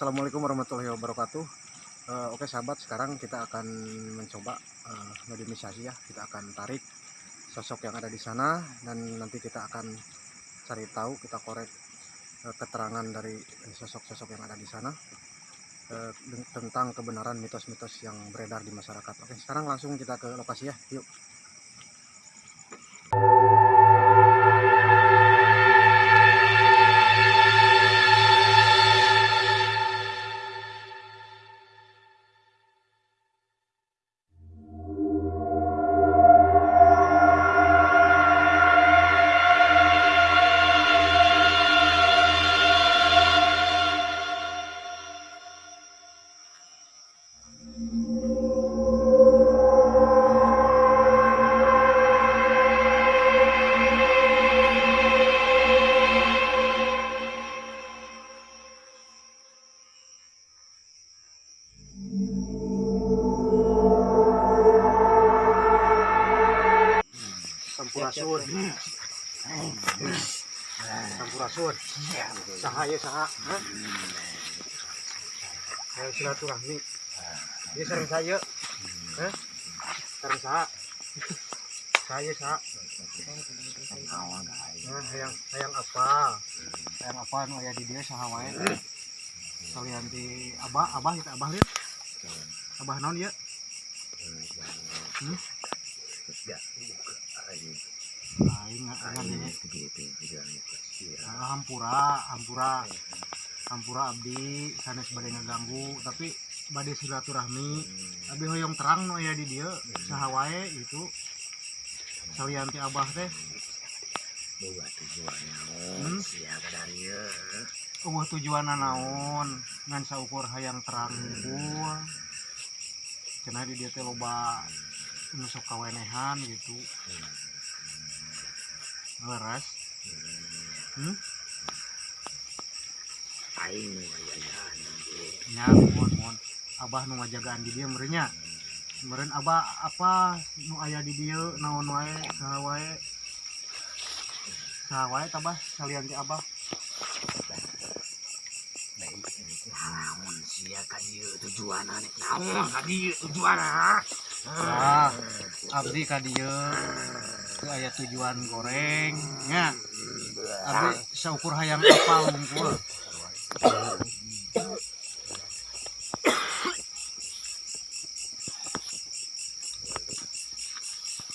Assalamualaikum warahmatullahi wabarakatuh. Eh, oke sahabat, sekarang kita akan mencoba eh, modernisasi ya. Kita akan tarik sosok yang ada di sana dan nanti kita akan cari tahu, kita korek eh, keterangan dari sosok-sosok yang ada di sana den- tentang kebenaran mitos-mitos yang beredar di masyarakat. Oke, sekarang langsung kita ke lokasi ya. Yuk. Sampurasun. Sampurasun. Saha ya saha. Ayo silaturahmi. Dia sering saya. Sering saha. Saya saha. Nah, apa? Hayang apa nu aya di dia saha wae. Kalian di abah, abah kita abah lihat. Abah naon ya? Hmm? Aing nggak ini. Ah, hampura, hampura, hampura abdi sanes bade ngaganggu tapi bade silaturahmi. Abdi hoyong terang nu aya di dieu saha wae itu salianti abah teh. Hmm? eueuh tujuanna naon? Ngan saukur hayang terang hungkul cenah di dieu teh loba nu sok kawenehan gitu leres hmm? nya mohon mohon. Abah nu ngajagaan di dia merenya meren abah apa nu aya di dia naon wae saha wae. Saha wae tabah kalian ti abah? Naon kadi tujuan ah abdi ka dieu teu aya tujuan goreng nya abdi saukur hayang apa hungkul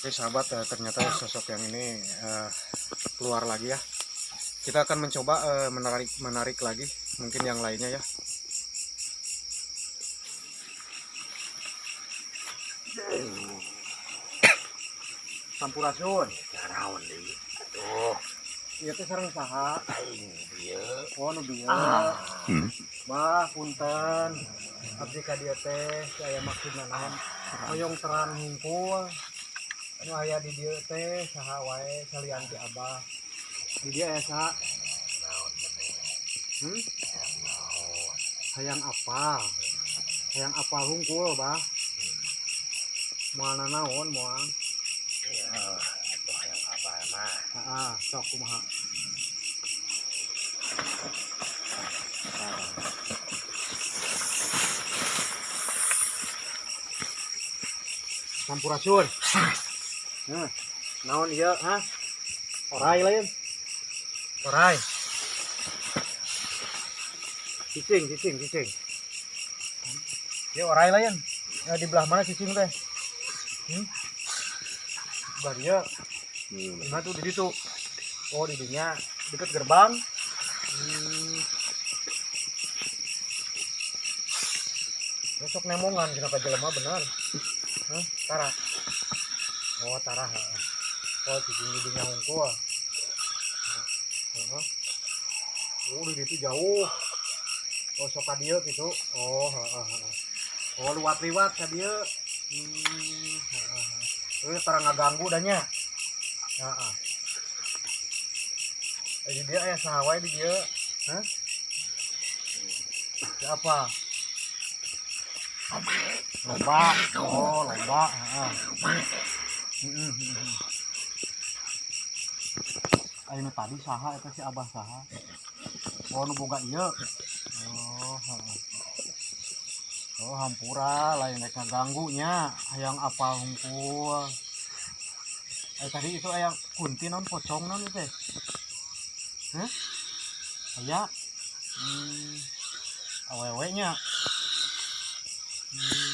Oke sahabat, eh, ternyata sosok yang ini eh, keluar lagi ya. Kita akan mencoba eh, menarik menarik lagi, mungkin yang lainnya ya. Sampurasun, naon deui tuh ieu teh sareng saha? aing dieu Oh, nu bieu. ah Bah, punten. Abdi ka dieu teh saya maksudna naon? Hoyong terang hungkul. Anu aya di dieu teh saha wae salian ti Abah. Di dia aya saha? Hmm? Hayang apa? Hayang apa hungkul, Bah? Moalna naon yang apa mah Heeh, sok kumaha? Sampurasun. Nah, naon ieu, ha? Orai lain. Orai. Cicing, cicing, cicing. Ieu orai lain. Ya, di belah mana cicing teh? Hmm? Dia. Nah tuh di situ. Oh di dinya dekat gerbang. Hmm. Besok nemongan kenapa jelema benar? Hah? Tara. Oh Tara. ha. Oh di hungkul. Heeh. Oh di situ jauh. Oh sok dieu gitu. Oh heeh heeh. Oh luwat-liwat ka dieu. Hmm. Heeh, heeh. Ini terang ngaganggu danya. Heeh. Eh, di dia aya saha wae di dia? Hah? Siapa? Lomba. Oh, lomba. Heeh. Heeh, heeh. Ayo tadi saha eta si Abah saha? Oh, nu boga. Oh. Oh hampura lain mereka ganggunya. Yang apa humpul eh tadi itu ayam kunti non pocong non itu Hah? ayah hmm, awewe-nya. Hmm,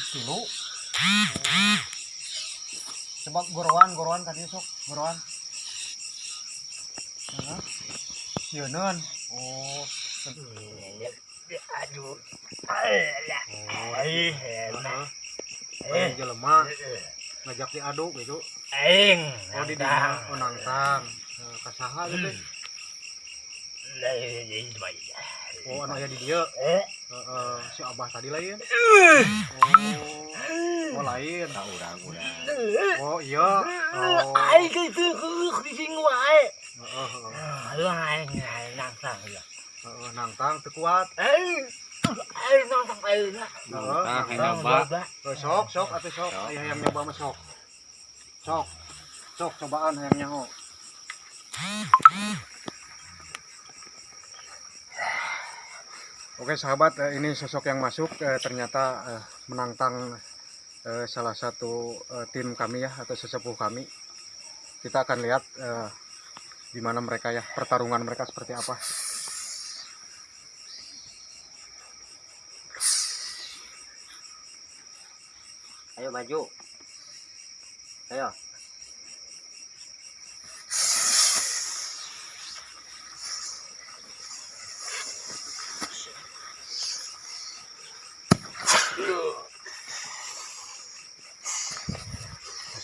coba gorowan gorowan tadi sok. Gorowan Hah? Sieun oh Aduh. Alah. Eh. Eh, jelema ngajak diaduk gitu. Aing. Oh di dia oh nangtang. Kasaha gitu. Oh anu aya di dieu. Eh, si Abah tadi lain. Oh. Oh lain. tahu urang urang. Oh iya. Oh. Aing itu di sing wae. Aduh aing nangsang ya. Heeh, nangtang teu kuat. Aing. Aing nangsang aing. Heeh. Nangtang, nangtang. nyoba. Oh, sok, sok atuh sok. Sok. Aya hayang nyoba mah sok. Sok. Sok cobaan hayang nyaho. Oke sahabat, eh, ini sosok yang masuk eh, ternyata eh, menantang eh, salah satu eh, tim kami ya atau sesepuh kami. Kita akan lihat eh, di mana mereka ya pertarungan mereka seperti apa. Ayo maju. Ayo. Ya,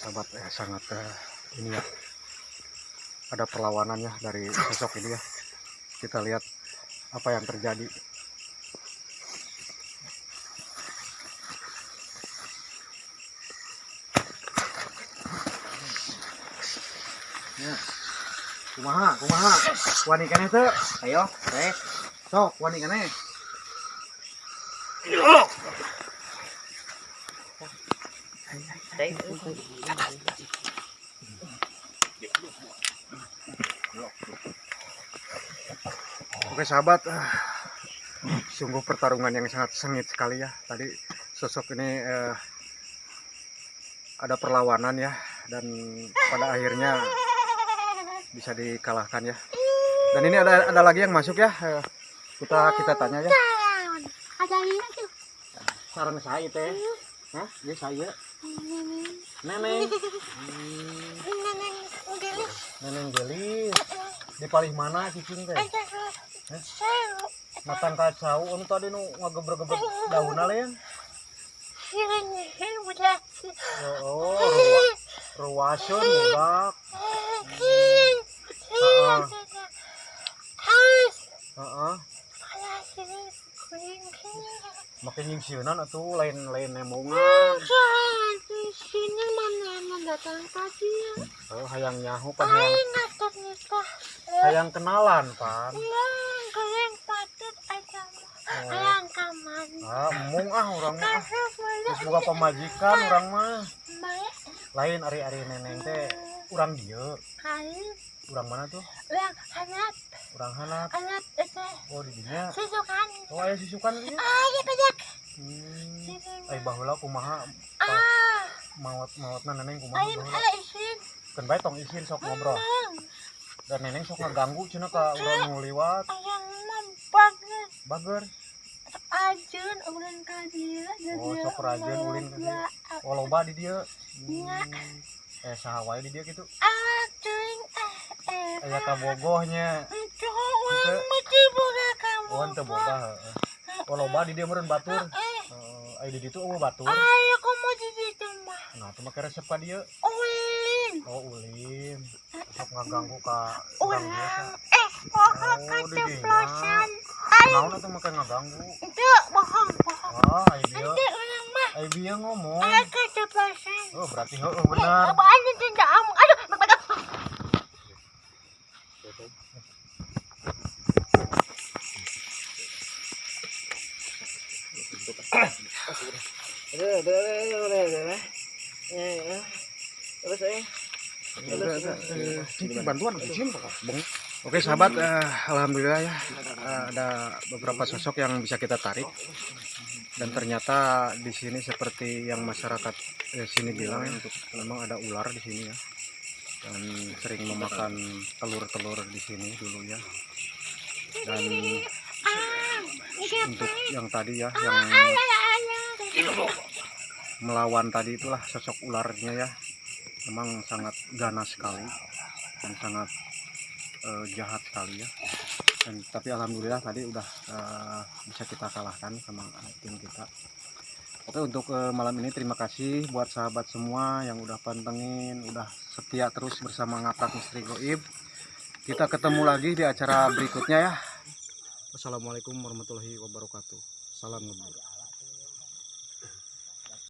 sahabat eh, sangat ini ya ada perlawanan ya dari sosok ini ya kita lihat apa yang terjadi kumaha kumaha? Wani keneh teu ayo teh sok wani keneh Oke sahabat, ah, sungguh pertarungan yang sangat sengit sekali ya. Tadi sosok ini eh, ada perlawanan ya, dan pada akhirnya bisa dikalahkan ya. Dan ini ada ada lagi yang masuk ya. eh, kita kita tanya ya. Ada ini tuh. Saran saya teh, Hah? Ya saya. Neneng. Neneng gelis. Neneng gelis. Di palih mana cicing teh? Matang kacau, anu tadi nu ngagebrek-gebrek daun lain. Oh, ruwa, ruwasun budak. Heeh. Harus. Heeh. Makin yang sieunan atuh lain-lain di sini mana yang datang tadi ya. Oh, hayang nyahu pan hayang, ngatur nikah. hayang kenalan pan. Iya, kalian patut aja. Oh. Ayang kaman. Ah, mung ah urang mah. ah. Terus boleh boga pamajikan urang mah. baik Lain ari-ari neneng teh urang dieu. kali. Urang mana tuh? Yang hanap, Urang hanap. hanap itu Oh, di dinya. susukan. Oh, aya sisukan dieu. Ah, ya banyak. Hmm. Ai baheula kumaha Ah, maot-maotna neneng kumaha baheula. ala isin. Kan bae tong isin sok ngobrol. Dan neneng sok ngaganggu cenah ka urang nu liwat. ayam mampagnya. Bager. Ajun, ulun kadila. Oh, sok rajin ulin ka dieu. Oh, loba di dieu. Hmm. Eh saha wae di dieu kitu. Ajun, eh, eh. Aya kabogohnya. Itu Oh, teu boga heeh. Loba di dieu meureun batur. Eueuh batur. ayo kamu di situ mah. Nah, teu make resep ka dieu. Ulin. Oh, ulin. Sok ngaganggu ka urang Ulang. biasa. Eh, bohong Oh, di dinya. keceplosan. Ayo, Naon atuh make ngaganggu? itu bohong, bohong. Ah, ai dieu. Nanti orang mah. Ai bieu ngomong. Ayo keceplosan. Oh, berarti heueuh bener. Apaan yang tidak amuk? Aduh, bapak Udah, udah, udah, udah, udah. Ya, ya. Terus eh. Ada, ada, eh, cing, bantuan. Oke sahabat, eh, alhamdulillah ya eh, ada beberapa sosok yang bisa kita tarik. Dan ternyata di sini seperti yang masyarakat eh, sini bilang ya, memang ada ular di sini ya. Dan sering memakan telur-telur di sini dulu ya. Dan untuk yang tadi ya yang melawan tadi itulah sosok ularnya ya. Memang sangat ganas sekali dan sangat eh, jahat sekali ya. Dan tapi alhamdulillah tadi udah eh, bisa kita kalahkan sama tim kita. Oke untuk eh, malam ini terima kasih buat sahabat semua yang udah pantengin udah setia terus bersama ngaprak misteri goib. Kita ketemu lagi di acara berikutnya ya. Wassalamualaikum warahmatullahi wabarakatuh. Salam ngebut